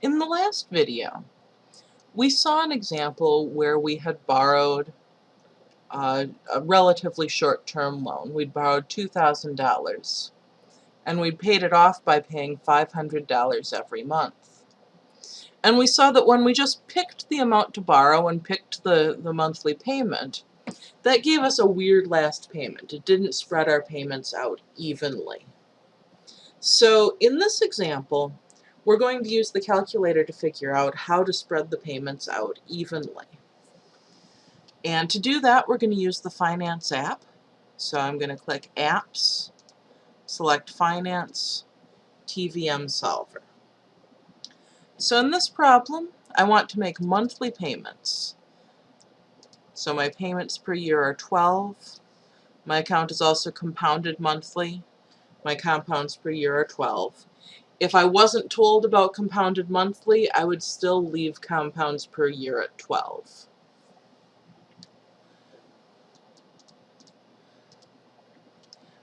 In the last video, we saw an example where we had borrowed uh, a relatively short-term loan. We'd borrowed $2,000 and we'd paid it off by paying $500 every month. And we saw that when we just picked the amount to borrow and picked the, the monthly payment, that gave us a weird last payment. It didn't spread our payments out evenly. So in this example, we're going to use the calculator to figure out how to spread the payments out evenly. And to do that, we're going to use the Finance app. So I'm going to click Apps, select Finance, TVM Solver. So in this problem, I want to make monthly payments. So my payments per year are 12. My account is also compounded monthly. My compounds per year are 12. If I wasn't told about compounded monthly, I would still leave compounds per year at 12.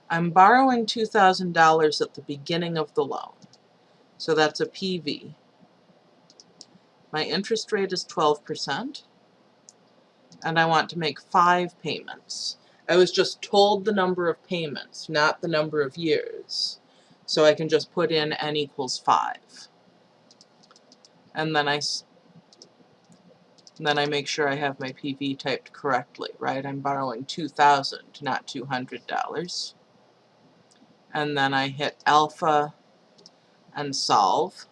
I'm borrowing $2,000 at the beginning of the loan. So that's a PV. My interest rate is 12%, and I want to make five payments. I was just told the number of payments, not the number of years. So I can just put in n equals 5. And then I, then I make sure I have my PV typed correctly, right? I'm borrowing 2000 not $200. And then I hit alpha and solve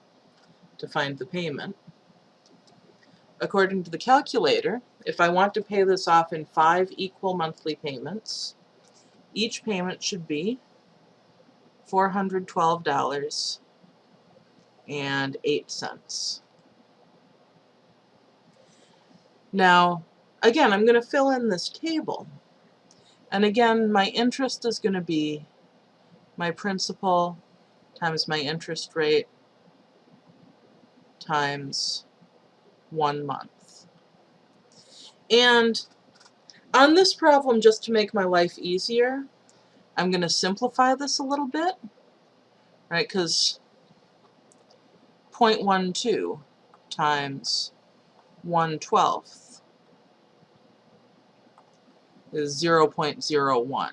to find the payment. According to the calculator, if I want to pay this off in five equal monthly payments, each payment should be $412 and 8 cents. Now, again, I'm going to fill in this table. And again, my interest is going to be my principal times my interest rate times one month. And on this problem, just to make my life easier, I'm going to simplify this a little bit, right, because 0.12 times 1 12th is 0.01.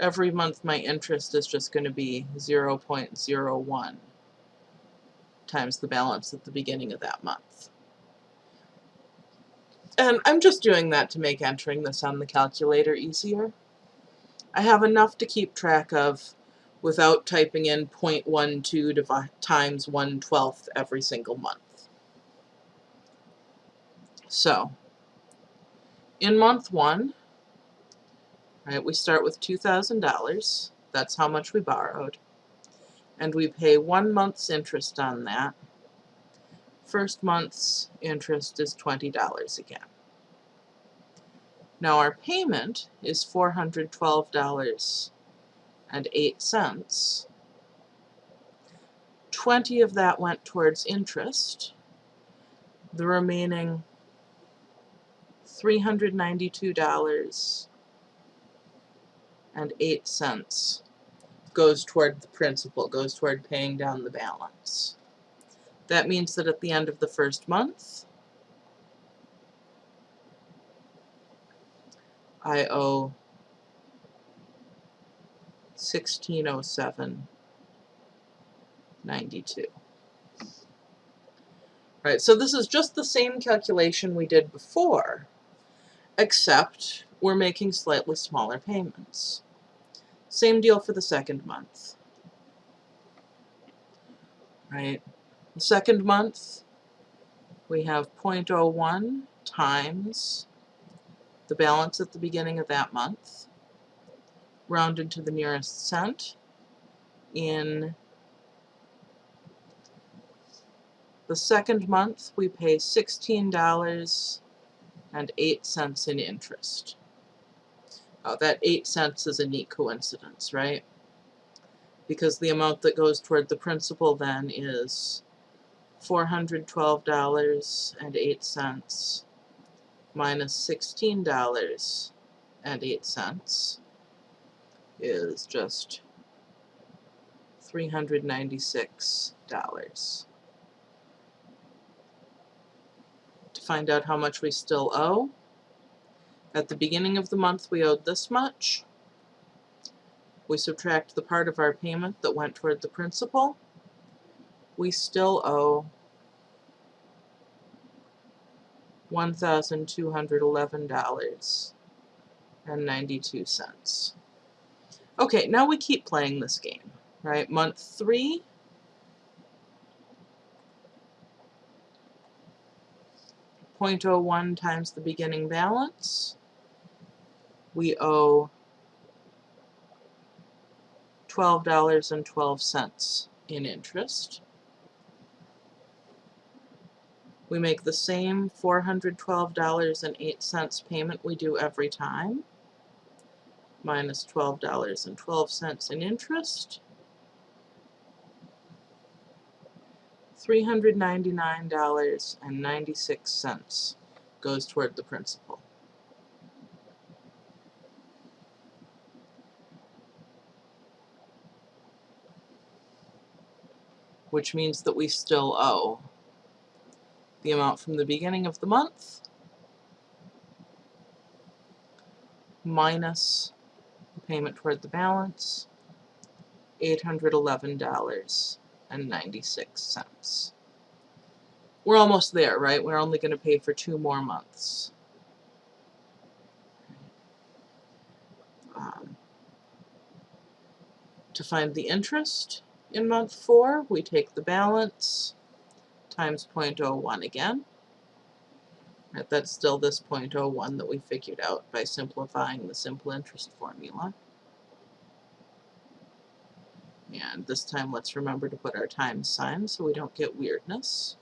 Every month my interest is just going to be 0.01 times the balance at the beginning of that month. And I'm just doing that to make entering this on the calculator easier. I have enough to keep track of without typing in 0.12 times 1 12th every single month. So, in month one, right, we start with $2,000. That's how much we borrowed and we pay one month's interest on that. First month's interest is $20 again. Now our payment is $412.08. 20 of that went towards interest. The remaining $392.08 goes toward the principal, goes toward paying down the balance. That means that at the end of the first month, I owe 1607.92. Right, so this is just the same calculation we did before, except we're making slightly smaller payments. Same deal for the second month. Right? The second month, we have 0.01 times the balance at the beginning of that month, rounded to the nearest cent. In the second month, we pay $16.08 in interest. Oh, that 8 cents is a neat coincidence, right? Because the amount that goes toward the principal then is $412.08 minus $16.08 is just $396. To find out how much we still owe, at the beginning of the month we owed this much. We subtract the part of our payment that went toward the principal. We still owe $1,211.92. Okay, now we keep playing this game, right? Month three. three, Point oh one times the beginning balance. We owe $12.12 in interest. We make the same $412.08 payment we do every time, minus $12.12 in interest. $399.96 goes toward the principal. Which means that we still owe the amount from the beginning of the month minus the payment toward the balance, $811.96. We're almost there, right? We're only going to pay for two more months. Um, to find the interest in month four, we take the balance, times 0.01 again. Right, that's still this 0.01 that we figured out by simplifying the simple interest formula. And this time let's remember to put our times sign so we don't get weirdness.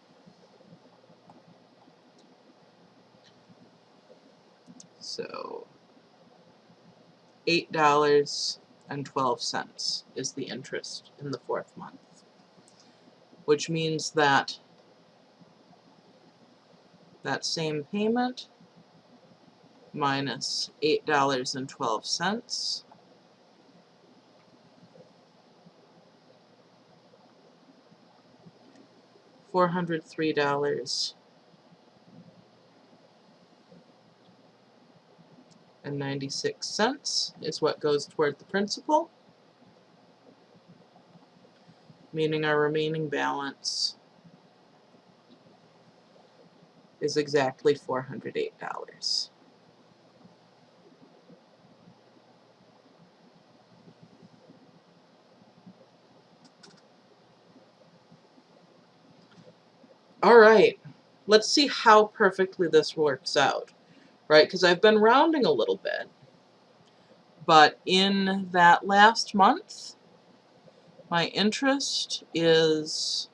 So $8.12 is the interest in the fourth month, which means that that same payment minus $8.12 four hundred three dollars and ninety six cents is what goes toward the principal, meaning our remaining balance is exactly $408. All right, let's see how perfectly this works out, right? Because I've been rounding a little bit, but in that last month, my interest is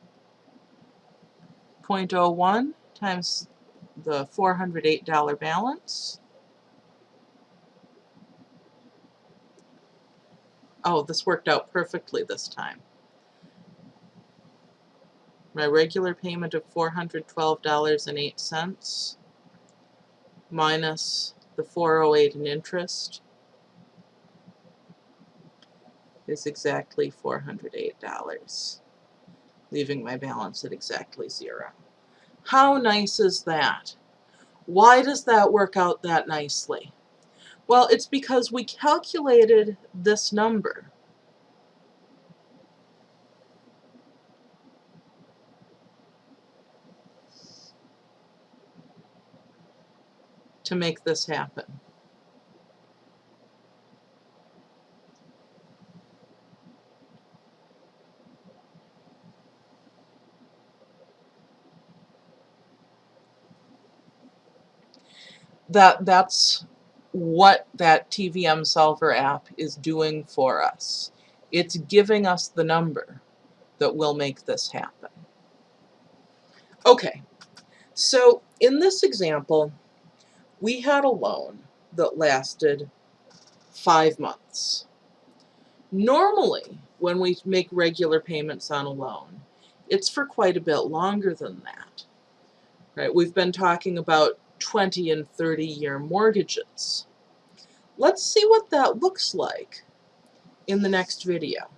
0.01 times the $408 balance. Oh, this worked out perfectly this time. My regular payment of $412.08 minus the 408 in interest is exactly $408, leaving my balance at exactly zero. How nice is that? Why does that work out that nicely? Well, it's because we calculated this number. to make this happen. That that's what that TVM solver app is doing for us. It's giving us the number that will make this happen. Okay, so in this example, we had a loan that lasted five months. Normally, when we make regular payments on a loan, it's for quite a bit longer than that. Right? We've been talking about 20 and 30 year mortgages. Let's see what that looks like in the next video.